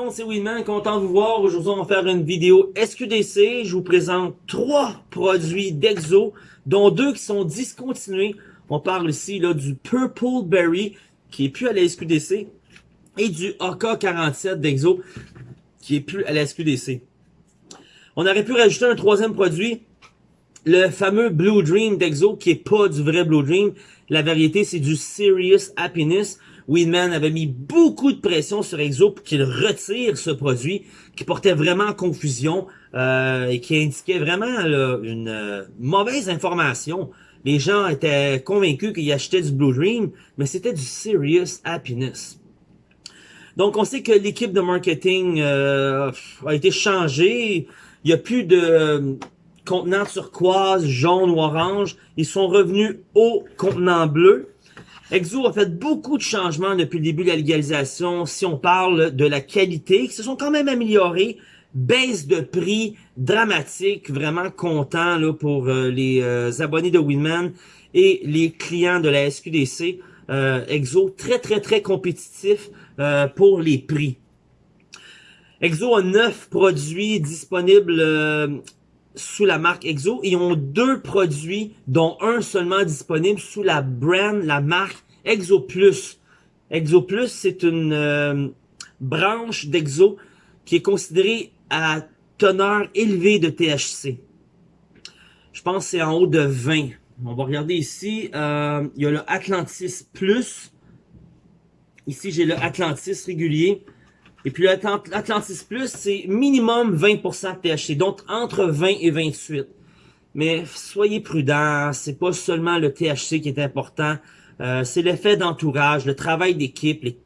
monde, c'est Winman, content de vous voir. Aujourd'hui, on va faire une vidéo SQDC. Je vous présente trois produits d'Exo, dont deux qui sont discontinués. On parle ici là, du Purple Berry, qui est plus à la SQDC, et du AK-47 d'Exo, qui est plus à la SQDC. On aurait pu rajouter un troisième produit, le fameux Blue Dream d'Exo, qui est pas du vrai Blue Dream. La variété, c'est du Serious Happiness. Winman avait mis beaucoup de pression sur Exo pour qu'il retire ce produit qui portait vraiment confusion euh, et qui indiquait vraiment une euh, mauvaise information. Les gens étaient convaincus qu'ils achetaient du Blue Dream, mais c'était du Serious Happiness. Donc, on sait que l'équipe de marketing euh, a été changée. Il n'y a plus de contenant turquoise, jaune ou orange. Ils sont revenus au contenant bleu. Exo a fait beaucoup de changements depuis le début de la légalisation. Si on parle de la qualité, qui se sont quand même améliorés, baisse de prix dramatique, vraiment content là, pour euh, les euh, abonnés de Winman et les clients de la SQDC. Euh, Exo très très très compétitif pour les prix. Exo a neuf produits disponibles sous la marque Exo. Ils ont deux produits, dont un seulement disponible sous la brand, la marque Exo Plus. Exo Plus, c'est une euh, branche d'Exo qui est considérée à teneur élevée de THC. Je pense que c'est en haut de 20. On va regarder ici. Euh, il y a le Atlantis Plus. Ici, j'ai le Atlantis régulier. Et puis l'Atlantis Plus, c'est minimum 20% de THC, donc entre 20 et 28. Mais soyez prudents, c'est pas seulement le THC qui est important, euh, c'est l'effet d'entourage, le travail d'équipe, les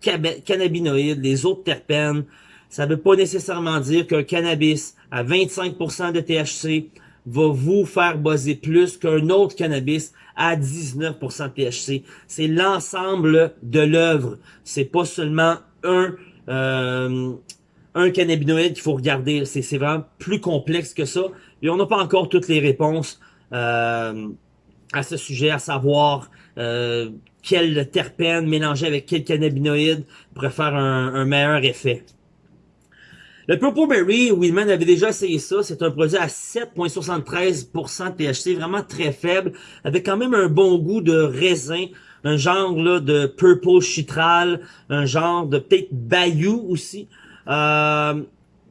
cannabinoïdes, les autres terpènes. Ça veut pas nécessairement dire qu'un cannabis à 25% de THC va vous faire buzzer plus qu'un autre cannabis à 19% de THC. C'est l'ensemble de l'œuvre. C'est pas seulement un un cannabinoïde qu'il faut regarder. C'est vraiment plus complexe que ça. Et on n'a pas encore toutes les réponses euh, à ce sujet, à savoir euh, quel terpène mélanger avec quel cannabinoïde pourrait faire un, meilleur effet. Le Purple Berry, Willman avait déjà essayé ça. C'est un produit à 7,73% de THC, vraiment très faible, avec quand même un bon goût de raisin, un genre là, de purple chitral, un genre de peut-être bayou aussi. Euh,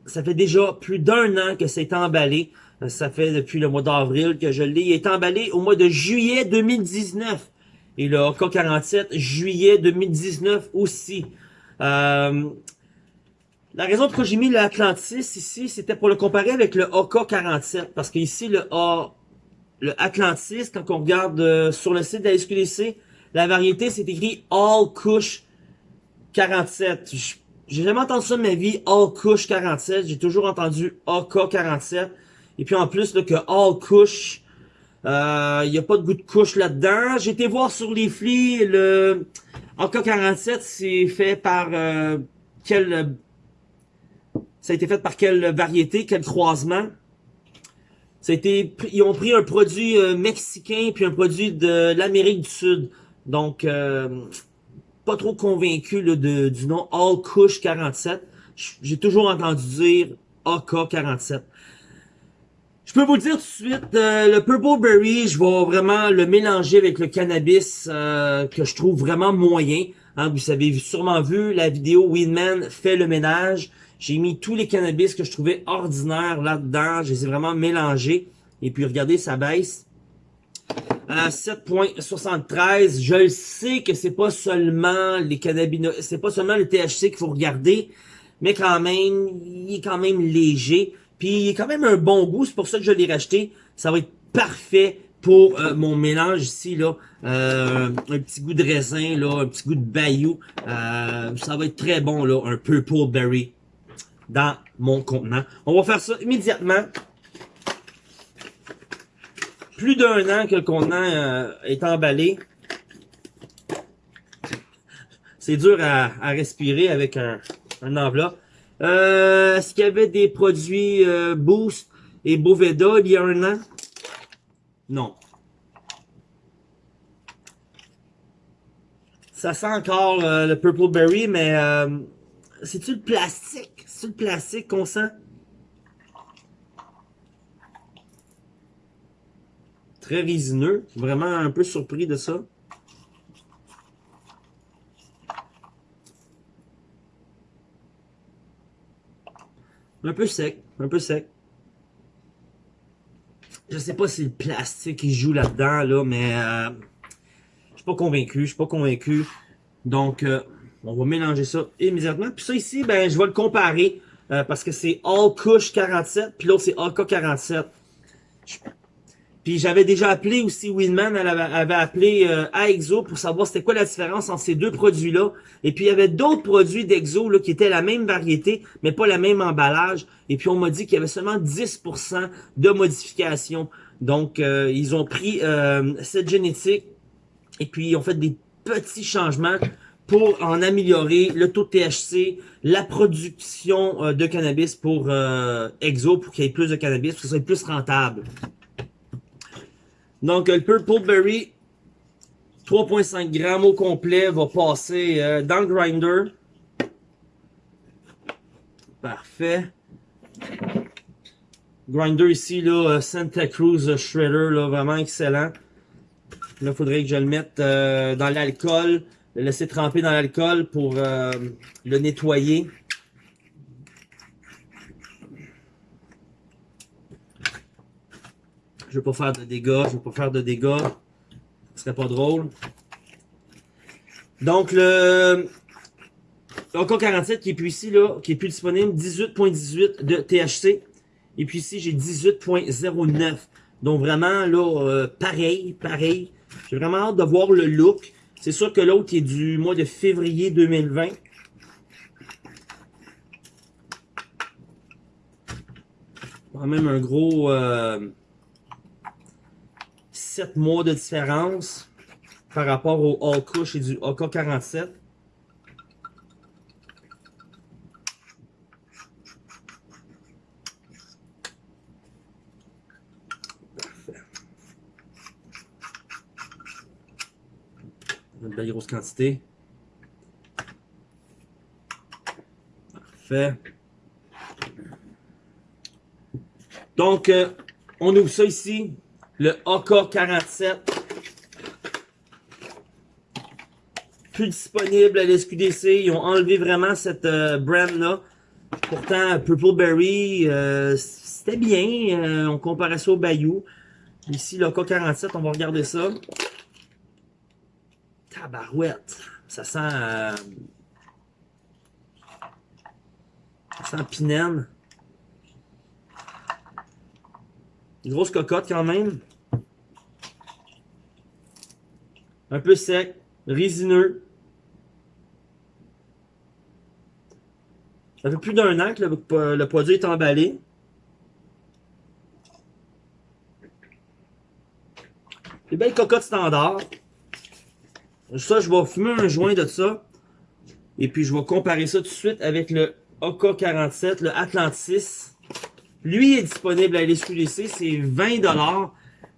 ça fait déjà plus d'un an que c'est emballé. Ça fait depuis le mois d'avril que je l'ai. Il est emballé au mois de juillet 2019. Et le AK-47, juillet 2019 aussi. Euh, la raison pour laquelle j'ai mis l'Atlantis ici, c'était pour le comparer avec le AK-47. Parce qu'ici, le A, le Atlantis, quand on regarde euh, sur le site de la SQDC, la variété, c'est écrit All Kush 47. J'ai jamais entendu ça de ma vie, All Kush 47. J'ai toujours entendu AK 47. Et puis en plus, là, que All Kush, il euh, n'y a pas de goût de couche là-dedans. J'ai été voir sur les flics, le AK 47, c'est fait par euh, quel... Ça a été fait par quelle variété, quel croisement? Ça a été, ils ont pris un produit euh, mexicain puis un produit de l'Amérique du Sud. Donc, euh, pas trop convaincu de, du nom All Kush 47. J'ai toujours entendu dire AK 47. Je peux vous dire tout de suite, euh, le Purple Berry, je vais vraiment le mélanger avec le cannabis euh, que je trouve vraiment moyen. Hein, vous avez sûrement vu la vidéo Winman fait le ménage. J'ai mis tous les cannabis que je trouvais ordinaires là-dedans. Je les ai vraiment mélangés. Et puis regardez, ça baisse à 7.73. Je le sais que c'est pas seulement les cannabinoïdes, c'est pas seulement le THC qu'il faut regarder, mais quand même, il est quand même léger. Puis il est quand même un bon goût, c'est pour ça que je l'ai racheté. Ça va être parfait pour euh, mon mélange ici, là. Euh, un petit goût de raisin, là, un petit goût de bayou. Euh, ça va être très bon, là, un purple berry dans mon contenant. On va faire ça immédiatement plus d'un an que le contenant euh, est emballé. C'est dur à, respirer avec un, enveloppe. Euh, Est-ce qu'il y avait des produits euh, Boost et Boveda il y a un an? Non. Ça sent encore euh, le Purple Berry, mais c'est-tu le plastique? C'est le plastique qu'on sent? Très résineux. Vraiment un peu surpris de ça. Un peu sec. Un peu sec. Je sais pas si le plastique qui joue là-dedans, là, mais euh, je suis pas convaincu. Je suis pas convaincu. Donc, euh, on va mélanger ça immédiatement. Puis ça ici, ben, je vais le comparer. Euh, parce que c'est All Kush 47, puis l'autre c'est AK 47. Puis j'avais déjà appelé aussi Winman, elle avait, appelé euh, AEXO pour savoir c'était quoi la différence entre ces deux produits-là. Et puis il y avait d'autres produits d'Exo qui étaient la même variété, mais pas le même emballage. Et puis on m'a dit qu'il y avait seulement 10% de modification. Donc euh, ils ont pris cette génétique et puis ils ont fait des petits changements pour en améliorer le taux de THC, la production euh, de cannabis pour euh, Exo, pour qu'il y ait plus de cannabis, pour que ce soit plus rentable. Donc, le Purple Berry, 3.5 grammes au complet, va passer euh, dans le grinder. Parfait. Grinder ici, là, Santa Cruz Shredder, là, vraiment excellent. Là, il faudrait que je le mette dans l'alcool le laisser tremper dans l'alcool pour euh, le nettoyer. Je veux pas faire de dégâts, je veux pas faire de dégâts. Ce serait pas drôle. Donc le OK 47 qui est plus ici là, qui est plus disponible, 18.18 de THC. Et puis ici j'ai 18.09. Donc vraiment là, euh, pareil, pareil. J'ai vraiment hâte de voir le look. C'est sûr que l'autre est du mois de février 2020. Quand même un gros 7 euh, mois de différence par rapport au All et du AK-47. Une belle grosse quantité. Parfait. Donc, euh, on ouvre ça ici. Le AK-47. Plus disponible à l'SQDC. Ils ont enlevé vraiment cette euh, brand-là. Pourtant, Purple Berry, euh, c'était bien. on comparait ça au Bayou. Ici, le AK-47, on va regarder ça. Tabarouette. Ça sent... Euh, ça sent pinène. grosse cocotte quand même. Un peu sec. Résineux. Ça fait plus d'un an que le, produit est emballé. Des belles cocottes standard. Ça, je vais fumer un joint de ça. Et puis, je vais comparer ça tout de suite avec le AK-47, le Atlantis. Lui est disponible à l'SQDC, c'est 20$.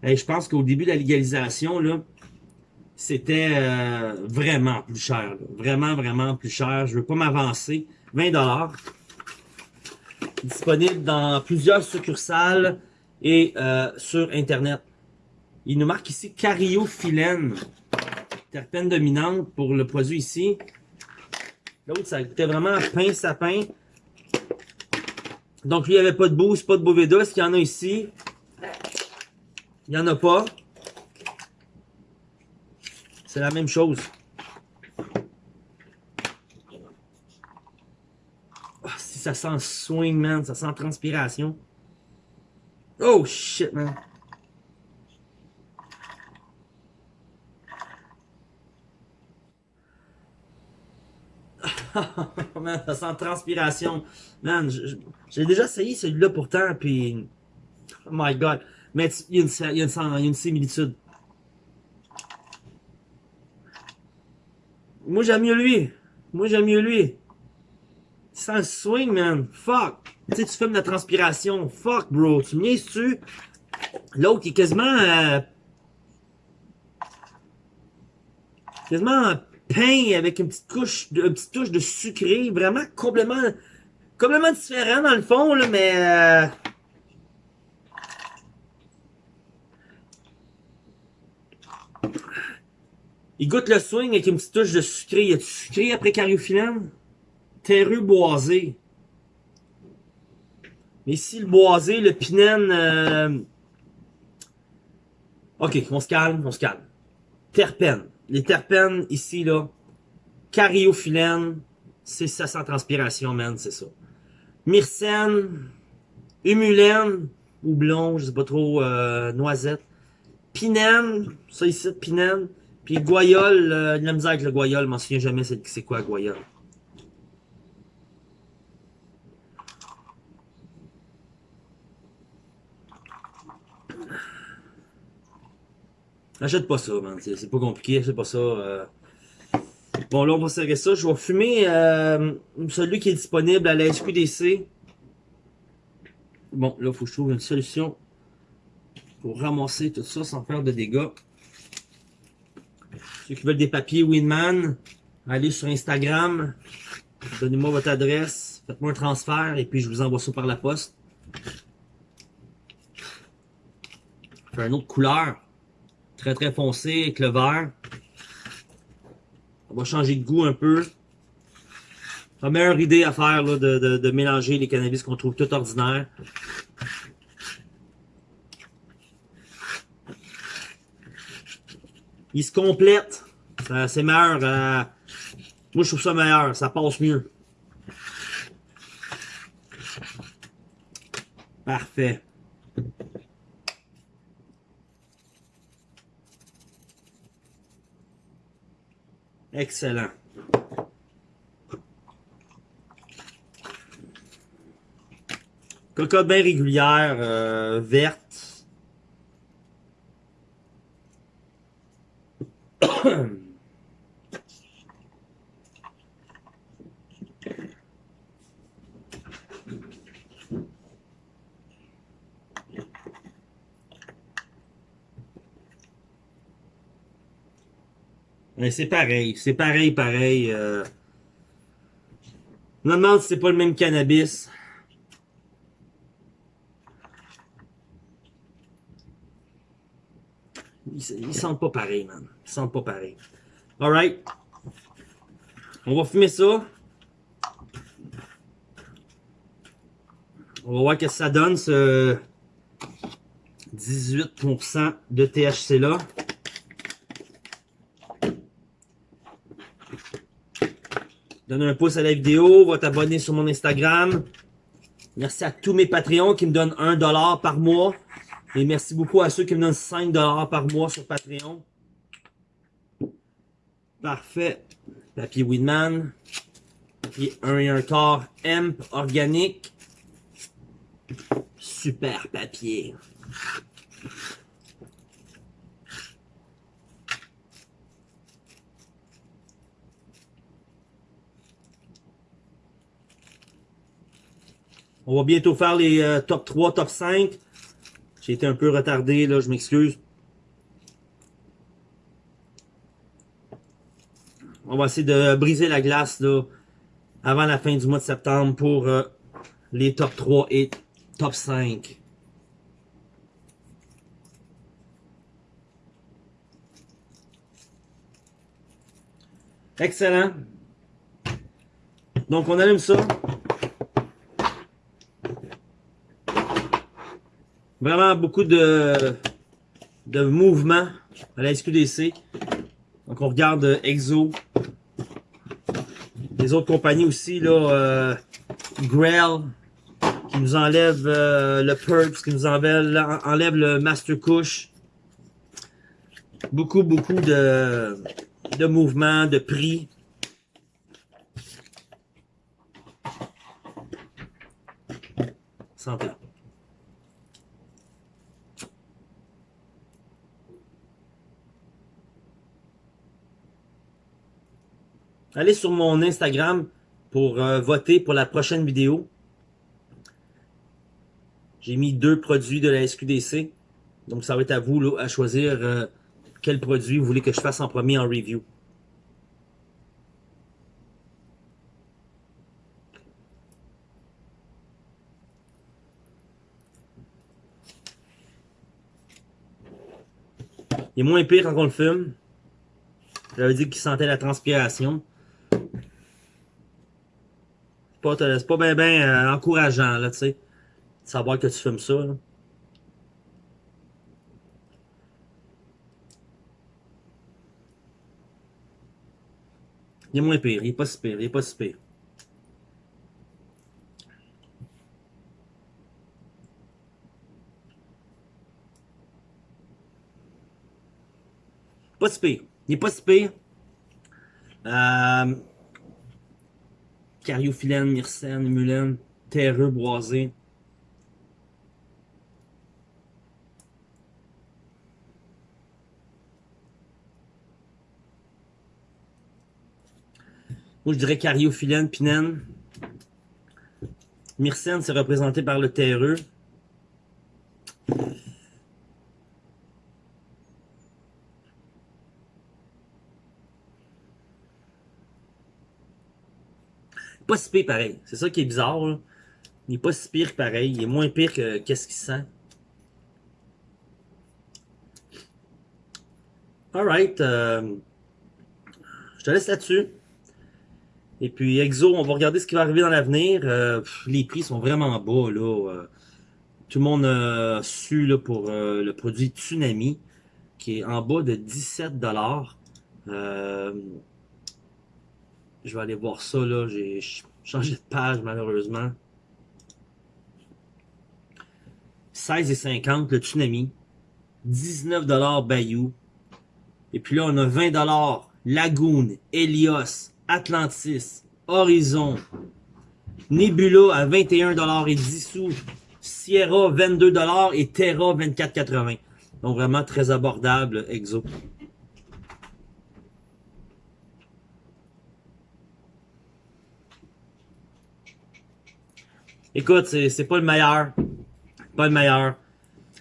Et je pense qu'au début de la légalisation, là, c'était euh, vraiment plus cher. Vraiment, vraiment plus cher. Je veux pas m'avancer. 20$. Disponible dans plusieurs succursales et euh, sur Internet. Il nous marque ici Cariophyllène terpène dominante pour le produit ici. L'autre, ça goûtait vraiment pain sapin. Donc, lui, il n'y avait pas de boost, pas de Boveda. Est-ce qu'il y en a ici? Il n'y en a pas. C'est la même chose. Oh, si ça sent swing, man. Ça sent transpiration. Oh, shit, man. man, ça sent transpiration. Man, j'ai déjà essayé celui-là pourtant, puis... Oh my God. Mais il y, a une, similitude. Moi, j'aime mieux lui. Moi, j'aime mieux lui. Ça swing, man. Fuck. Tu sais, tu fumes de la transpiration. Fuck, bro. Tu me tu L'autre, il est quasiment... Euh, quasiment pain avec une petite couche, une petite touche de sucré, vraiment complètement complètement différent dans le fond, là, mais... Euh... Il goûte le swing avec une petite touche de sucré. Il y a du sucré après cariophyllène? Terreux boisé. Mais ici, le boisé, le pinène... Euh... Ok, on se calme, on se calme. Terpènes. Les terpènes, ici, là, cariophyllène, c'est ça sans transpiration, man, c'est ça. Myrcène, humulène, houblon, je sais pas trop, euh, noisette. Pinène, ça ici, pinène. Puis goyole, euh, la misère avec le goyole, je m'en souviens jamais c'est quoi goyole. Achète pas ça, man. C'est pas compliqué, c'est pas ça. Euh. Bon, là, on va serrer ça. Je vais fumer euh, celui qui est disponible à la SQDC. Bon, là, il faut que je trouve une solution pour ramasser tout ça sans faire de dégâts. Ceux qui veulent des papiers Winman, allez sur Instagram. Donnez-moi votre adresse. Faites-moi un transfert et puis je vous envoie ça par la poste. Faire une autre couleur. Très très foncé avec le vert. On va changer de goût un peu. La meilleure idée à faire là, de, de, de, mélanger les cannabis qu'on trouve tout ordinaire. Il se complète. C'est meilleur. Euh, moi, je trouve ça meilleur. Ça passe mieux. Parfait. Excellent. Cocotte bien régulière, euh, verte. C'est pareil, c'est pareil, pareil. Euh... Je me demande si c'est pas le même cannabis. Ils, sentent pas pareil, man. Ils sentent pas pareil. Alright. On va fumer ça. On va voir ce que ça donne, ce 18% de THC là. Donnez un pouce à la vidéo, va t'abonner sur mon Instagram. Merci à tous mes Patreons qui me donnent 1$ par mois. Et merci beaucoup à ceux qui me donnent 5$ par mois sur Patreon. Parfait. Papier Weedman. Papier 1 et 1 quart hemp organique. Super papier. On va bientôt faire les euh, top 3, top 5. J'ai été un peu retardé, là, je m'excuse. On va essayer de briser la glace là, avant la fin du mois de septembre pour euh, les top 3 et top 5. Excellent. Donc on allume ça. Vraiment beaucoup de, de mouvements à la SQDC. Donc on regarde Exo. Les autres compagnies aussi, là, euh, Grail, qui nous enlève euh, le Purps, qui nous enlève, enlève le Master Couche. Beaucoup, beaucoup de, de mouvements, de prix. Santé. allez sur mon Instagram pour euh, voter pour la prochaine vidéo. J'ai mis deux produits de la SQDC. Donc, ça va être à vous là, à choisir euh, quel produit vous voulez que je fasse en premier en review. Il est moins pire quand on le fume. J'avais dit qu'il sentait la transpiration. C'est pas, bien ben, euh, encourageant, là, tu sais. De savoir que tu fumes ça. Il est moins pire, il est pas si pire, il est pas si pire. Pas si pire. Il est pas si pire. Euh, Cariophyllène, myrcène, émulène, terreux, boisé. Moi, je dirais cariophyllène, pinène. Myrcène, c'est représenté par le terreux. Pas si pire pareil. C'est ça qui est bizarre. Il n'est pas si pire pareil. Il est moins pire que qu'est-ce qu'il sent. Alright. Euh, je te laisse là-dessus. Et puis Exo, on va regarder ce qui va arriver dans l'avenir. Euh, les prix sont vraiment bas. là. Euh, tout le monde a su pour le produit Tsunami, qui est en bas de 17$. Euh, je vais aller voir ça, là. J'ai changé de page, malheureusement. 16,50 le Tsunami. 19$ Bayou. Et puis là, on a 20$ Lagoon, Helios, Atlantis, Horizon, Nebula à 21$ et 10 sous. Sierra 22$ et Terra 24,80$. Donc vraiment très abordable, Exo. Écoute, c'est pas le meilleur. Pas le meilleur.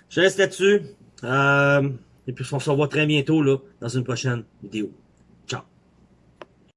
Je reste là-dessus. Euh, et puis on se revoit très bientôt là, dans une prochaine vidéo.